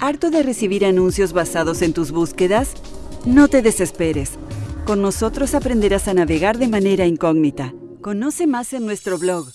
¿Harto de recibir anuncios basados en tus búsquedas? No te desesperes. Con nosotros aprenderás a navegar de manera incógnita. Conoce más en nuestro blog